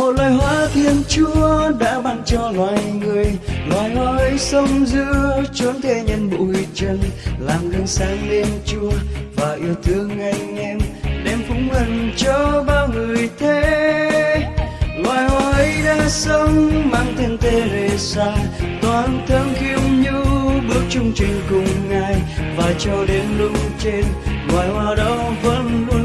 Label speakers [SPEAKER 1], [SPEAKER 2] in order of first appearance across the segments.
[SPEAKER 1] một loài hoa thiên chúa đã ban cho loài người. Loài hoa ấy sống giữa chốn thế nhân bụi trần, làm gương sáng lên chúa và yêu thương anh em, đem phúng ân cho bao người thế. Loài hoa ấy đã sống mang tên Teresa, toàn thân khiêm nhu bước chung trên cùng ngài. Và cho đến lúc trên, loài hoa đó vẫn luôn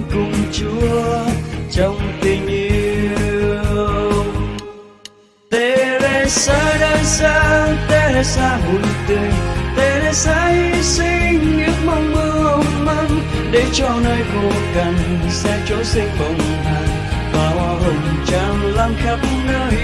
[SPEAKER 1] Teresa Teresa buồn tươi Teresa hy sinh ước mong mưa măng để cho nơi khô cằn sẽ chỗ sinh bồng hàn và hoa hồng tràn lan khắp nơi.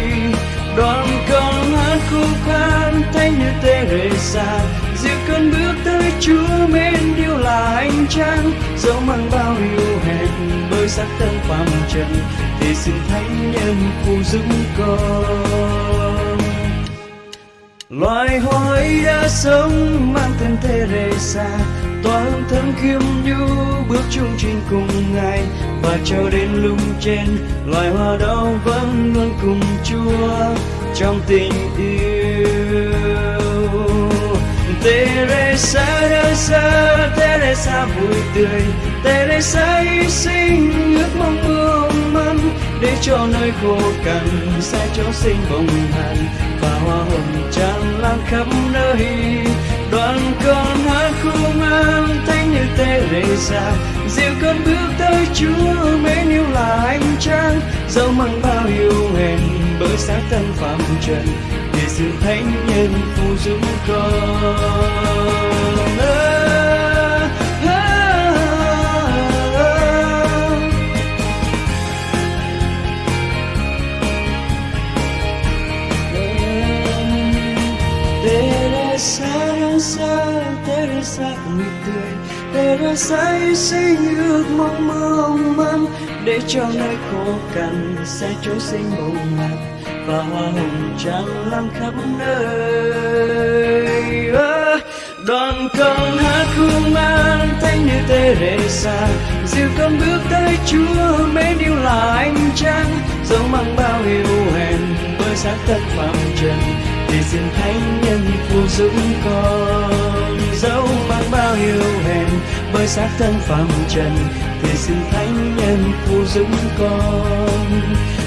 [SPEAKER 1] Đoàn con hát khúc khan thanh như Teresa dịu cơn bước tới Chúa mến yêu là anh trang dẫu mang bao yêu hẹn bơi sắc thân phàm trần, thì xin thánh nhân phù giúp con loài hoa ấy đã sống mang tên Teresa toàn thân thơm khiêm nhu bước chung trên cùng ngài và cho đến lúc trên, loài hoa đó vẫn luôn cùng Chúa trong tình yêu. Teresa đã xa Teresa vui tươi. Teresa hy sinh, ước mong mưa cho nơi khô cằn, sẽ chỗ sinh bồng hàn và hoa hồng tràn lan khắp nơi. Đoàn con hát khung an thanh như Teresa dịu cơn bước tới Chúa mến yêu là anh trang dẫu mang bao yêu hèn bởi xác thân phạm trần, để sự thánh nhân phù giúp con. Để Teresa vui tươi Teresa say sinh ước mong mong. Manh để cho nơi khô cằn sẽ trỗi sinh bồng hạt và hoa hồng trắng lan khắp nơi. À, đoàn con hát khung an thanh như Teresa dìu con bước tới Chúa mến yêu là anh trang dẫu mang bao yêu hèn với xác thân phạm trần. Thì xin thánh nhân phù dũng con bởi xác thân phàm trần thì xin thánh nhân phù dưỡng con.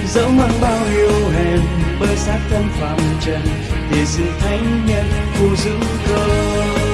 [SPEAKER 1] Dẫu mang bao yêu hèn bơi xác thân phàm trần thì xin thánh nhân phù dưỡng con.